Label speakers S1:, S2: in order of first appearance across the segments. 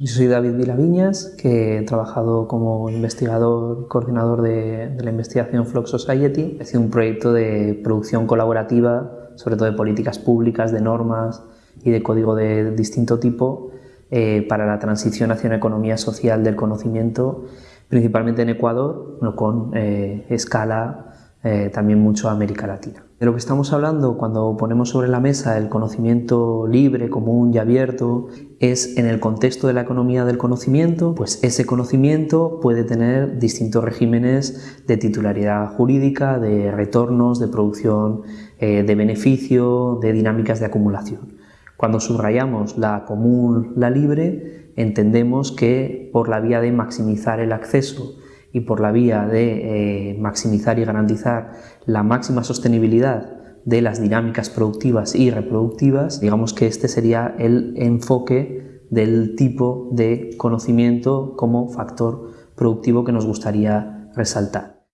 S1: Yo soy David Vilaviñas, que he trabajado como investigador, coordinador de, la investigación Flock Society. He sido un proyecto de producción colaborativa, sobre todo de políticas públicas, de normas y de código de distinto tipo eh, para la transición hacia una economía social del conocimiento, principalmente en Ecuador, con eh, escala eh, también mucho a América Latina. De lo que estamos hablando cuando ponemos sobre la mesa el conocimiento libre, común y abierto es en el contexto de la economía del conocimiento, pues ese conocimiento puede tener distintos regímenes de titularidad jurídica, de retornos, de producción eh, de beneficio, de dinámicas de acumulación. Cuando subrayamos la común, la libre, entendemos que por la vía de maximizar el acceso y por la vía de eh, maximizar y garantizar la máxima sostenibilidad de las dinámicas productivas y reproductivas, digamos que este sería el enfoque del tipo de conocimiento como factor productivo que nos gustaría resaltar.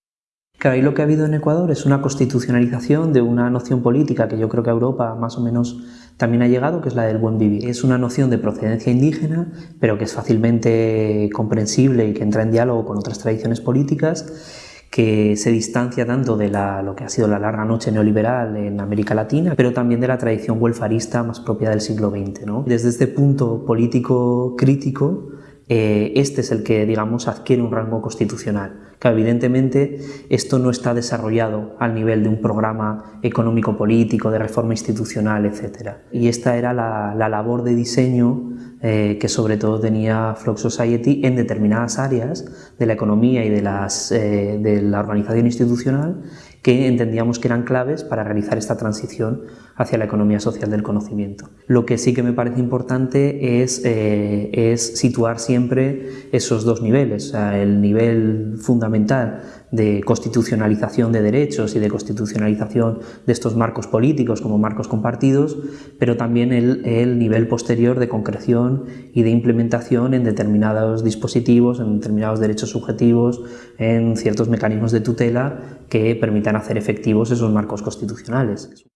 S1: Claro, y lo que ha habido en Ecuador es una constitucionalización de una noción política que yo creo que a Europa más o menos también ha llegado, que es la del buen vivir. Es una noción de procedencia indígena, pero que es fácilmente comprensible y que entra en diálogo con otras tradiciones políticas, que se distancia tanto de lo que ha sido la larga noche neoliberal en América Latina, pero también de la tradición welfarista más propia del siglo XX. Desde este punto político crítico, eh, este es el que, digamos, adquiere un rango constitucional. Que evidentemente esto no está desarrollado al nivel de un programa económico-político, de reforma institucional, etc. Y esta era la, labor de diseño eh, que sobre todo tenía Flock Society en determinadas áreas de la economía y de, eh, de la organización institucional que entendíamos que eran claves para realizar esta transición hacia la economía social del conocimiento. Lo que sí que me parece importante es, eh, situar siempre esos dos niveles, el nivel fundamental de constitucionalización de derechos y de constitucionalización de estos marcos políticos como marcos compartidos, pero también el, el nivel posterior de concreción y de implementación en determinados dispositivos, en determinados derechos subjetivos, en ciertos mecanismos de tutela que permitan hacer efectivos esos marcos constitucionales.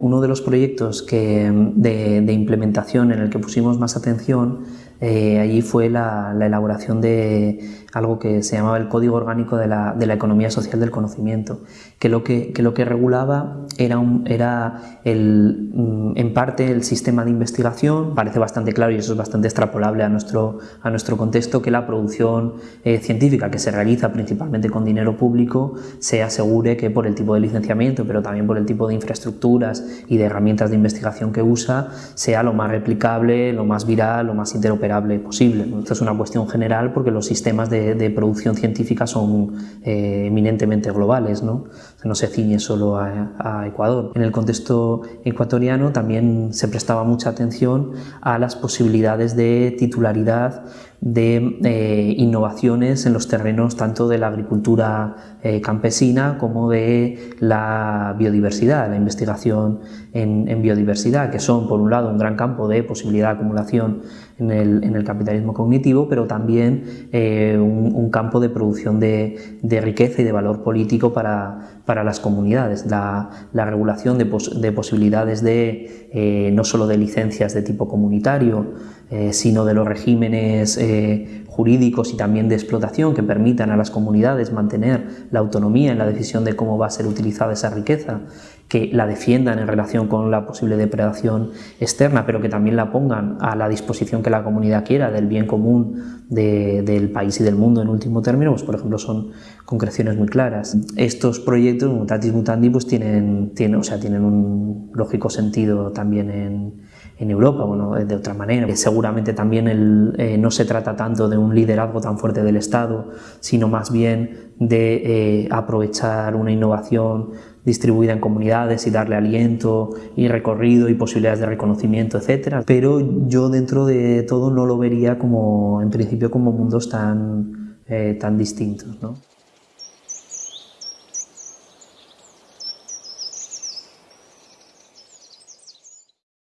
S1: Uno de los proyectos que, de, implementación en el que pusimos más atención eh, allí fue la, elaboración de algo que se llamaba el Código Orgánico de la, Economía Social del Conocimiento, que lo que, lo que regulaba era, un, era el, mm, en parte el sistema de investigación, parece bastante claro y eso es bastante extrapolable a nuestro, a nuestro contexto, que la producción eh, científica que se realiza principalmente con dinero público se asegure que por el tipo de licenciamiento, pero también por el tipo de infraestructuras y de herramientas de investigación que usa, sea lo más replicable, lo más viral, lo más interoperable posible. Esto es una cuestión general porque los sistemas de, producción científica son eh, eminentemente globales, no, no se ciñe solo a, Ecuador. En el contexto ecuatoriano también se prestaba mucha atención a las posibilidades de titularidad de eh, innovaciones en los terrenos tanto de la agricultura eh, campesina como de la biodiversidad, la investigación en, biodiversidad, que son por un lado un gran campo de posibilidad de acumulación en el, capitalismo cognitivo, pero también eh, un, campo de producción de, riqueza y de valor político para, las comunidades. La, regulación de, de posibilidades de no solo de licencias de tipo comunitario, sino de los regímenes jurídicos y también de explotación que permitan a las comunidades mantener la autonomía en la decisión de cómo va a ser utilizada esa riqueza, que la defiendan en relación con la posible depredación externa, pero que también la pongan a la disposición que la comunidad quiera del bien común del país y del mundo en último término, pues por ejemplo son concreciones muy claras. Estos proyectos, mutatis mutandi, pues tienen, tienen, o sea, tienen un lógico sentido también en, Europa, bueno, de otra manera. Seguramente también el, eh, no se trata tanto de un liderazgo tan fuerte del Estado, sino más bien de eh, aprovechar una innovación distribuida en comunidades y darle aliento y recorrido y posibilidades de reconocimiento, etcétera. Pero yo dentro de todo no lo vería como, en principio, como mundos tan, eh, tan distintos. ¿no?